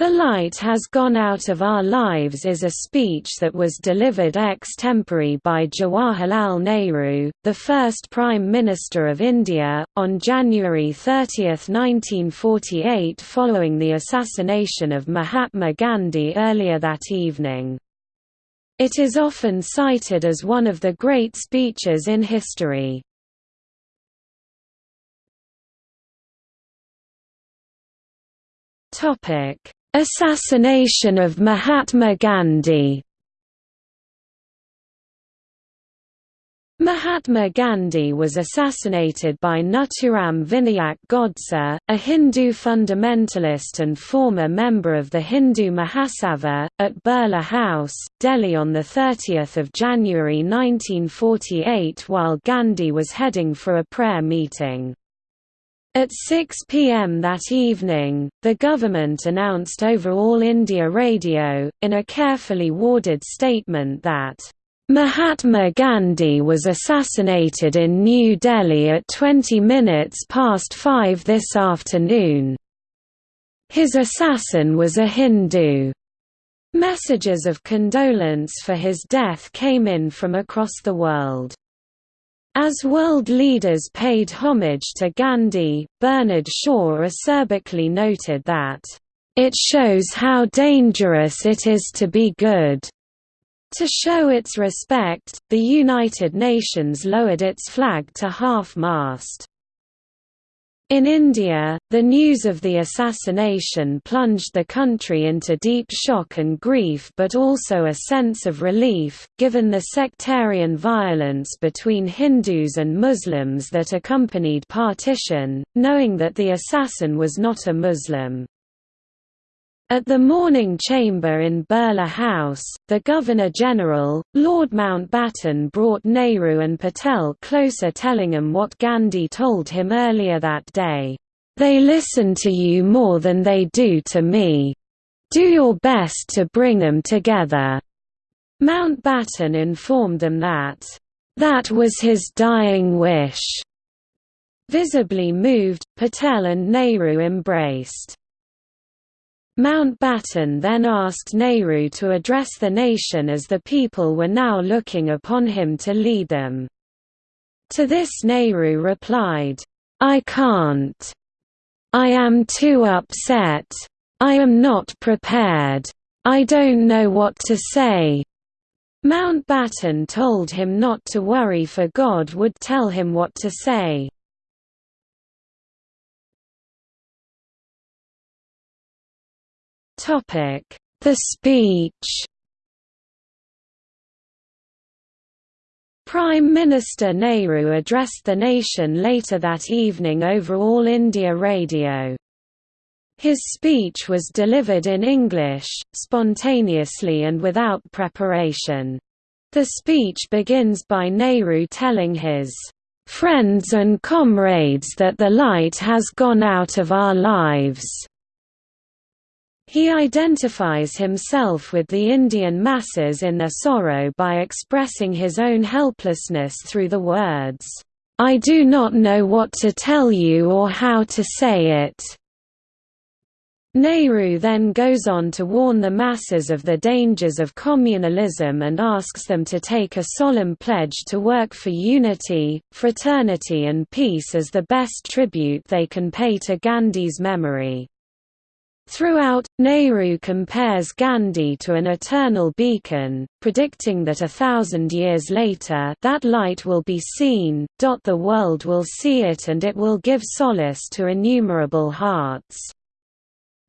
The Light Has Gone Out of Our Lives is a speech that was delivered ex-tempore by Jawaharlal Nehru, the first Prime Minister of India, on January 30, 1948 following the assassination of Mahatma Gandhi earlier that evening. It is often cited as one of the great speeches in history. Topic Assassination of Mahatma Gandhi Mahatma Gandhi was assassinated by Nathuram Vinayak Godse, a Hindu fundamentalist and former member of the Hindu Mahasabha, at Birla House, Delhi on 30 January 1948 while Gandhi was heading for a prayer meeting. At 6 p.m. that evening, the government announced over All India Radio, in a carefully worded statement that, "...Mahatma Gandhi was assassinated in New Delhi at 20 minutes past 5 this afternoon. His assassin was a Hindu." Messages of condolence for his death came in from across the world. As world leaders paid homage to Gandhi, Bernard Shaw acerbically noted that, "...it shows how dangerous it is to be good." To show its respect, the United Nations lowered its flag to half-mast. In India, the news of the assassination plunged the country into deep shock and grief but also a sense of relief, given the sectarian violence between Hindus and Muslims that accompanied partition, knowing that the assassin was not a Muslim. At the morning chamber in Birla House, the Governor-General, Lord Mountbatten brought Nehru and Patel closer telling them what Gandhi told him earlier that day, "'They listen to you more than they do to me. Do your best to bring them together." Mountbatten informed them that, "'that was his dying wish." Visibly moved, Patel and Nehru embraced. Mountbatten then asked Nehru to address the nation as the people were now looking upon him to lead them. To this Nehru replied, I can't. I am too upset. I am not prepared. I don't know what to say. Mountbatten told him not to worry for God would tell him what to say. The speech Prime Minister Nehru addressed the nation later that evening over All India Radio. His speech was delivered in English, spontaneously and without preparation. The speech begins by Nehru telling his friends and comrades that the light has gone out of our lives. He identifies himself with the Indian masses in their sorrow by expressing his own helplessness through the words, "'I do not know what to tell you or how to say it." Nehru then goes on to warn the masses of the dangers of communalism and asks them to take a solemn pledge to work for unity, fraternity and peace as the best tribute they can pay to Gandhi's memory. Throughout, Nehru compares Gandhi to an eternal beacon, predicting that a thousand years later that light will be seen, the world will see it and it will give solace to innumerable hearts.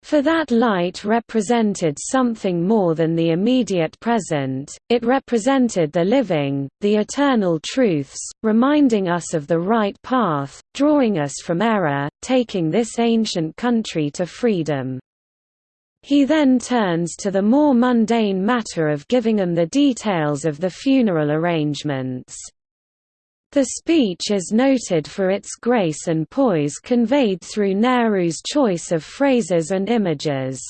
For that light represented something more than the immediate present, it represented the living, the eternal truths, reminding us of the right path, drawing us from error, taking this ancient country to freedom. He then turns to the more mundane matter of giving them the details of the funeral arrangements. The speech is noted for its grace and poise conveyed through Nehru's choice of phrases and images.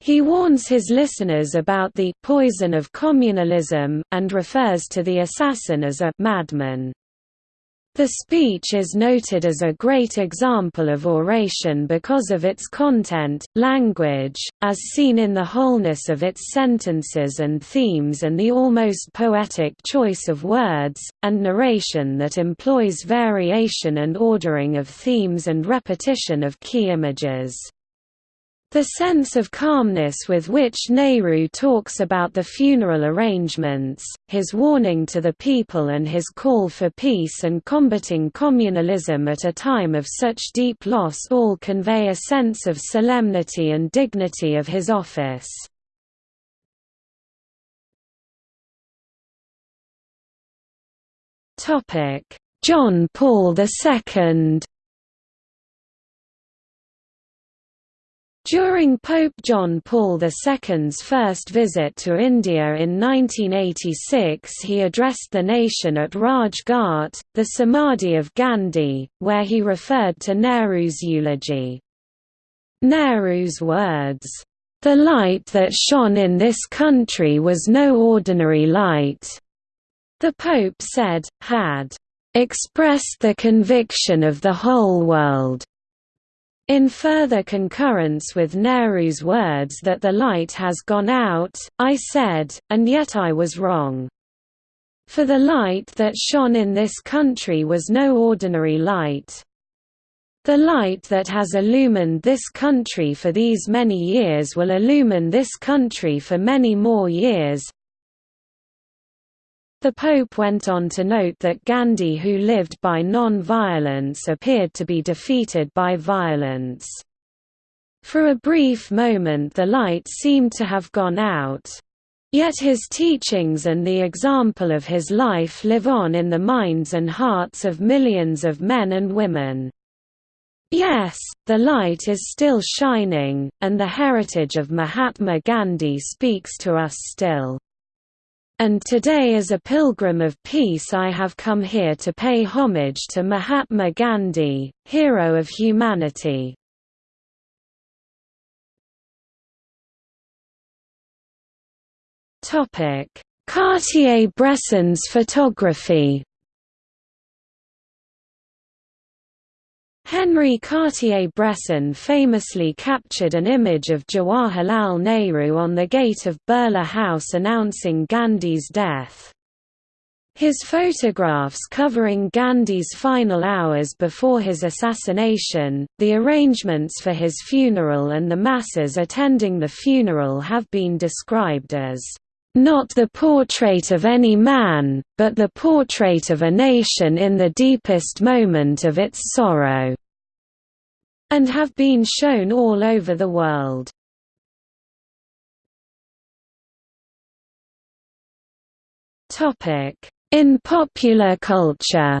He warns his listeners about the poison of communalism, and refers to the assassin as a madman. The speech is noted as a great example of oration because of its content, language, as seen in the wholeness of its sentences and themes and the almost poetic choice of words, and narration that employs variation and ordering of themes and repetition of key images. The sense of calmness with which Nehru talks about the funeral arrangements, his warning to the people and his call for peace and combating communalism at a time of such deep loss all convey a sense of solemnity and dignity of his office. John Paul II During Pope John Paul II's first visit to India in 1986 he addressed the nation at Raj Ghat, the Samadhi of Gandhi, where he referred to Nehru's eulogy. Nehru's words, "...the light that shone in this country was no ordinary light," the Pope said, had "...expressed the conviction of the whole world." In further concurrence with Nehru's words that the light has gone out, I said, and yet I was wrong. For the light that shone in this country was no ordinary light. The light that has illumined this country for these many years will illumine this country for many more years, the Pope went on to note that Gandhi who lived by non-violence appeared to be defeated by violence. For a brief moment the light seemed to have gone out. Yet his teachings and the example of his life live on in the minds and hearts of millions of men and women. Yes, the light is still shining, and the heritage of Mahatma Gandhi speaks to us still. And today as a pilgrim of peace I have come here to pay homage to Mahatma Gandhi, hero of humanity. Cartier-Bresson's photography Henri Cartier-Bresson famously captured an image of Jawaharlal Nehru on the gate of Birla House announcing Gandhi's death. His photographs covering Gandhi's final hours before his assassination, the arrangements for his funeral and the masses attending the funeral have been described as not the portrait of any man, but the portrait of a nation in the deepest moment of its sorrow and have been shown all over the world. In popular culture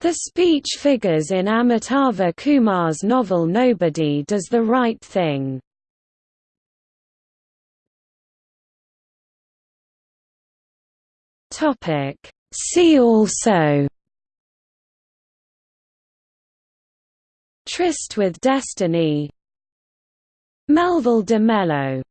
The speech figures in Amitava Kumar's novel Nobody Does the Right Thing. See also Tryst with Destiny. Melville de Mellow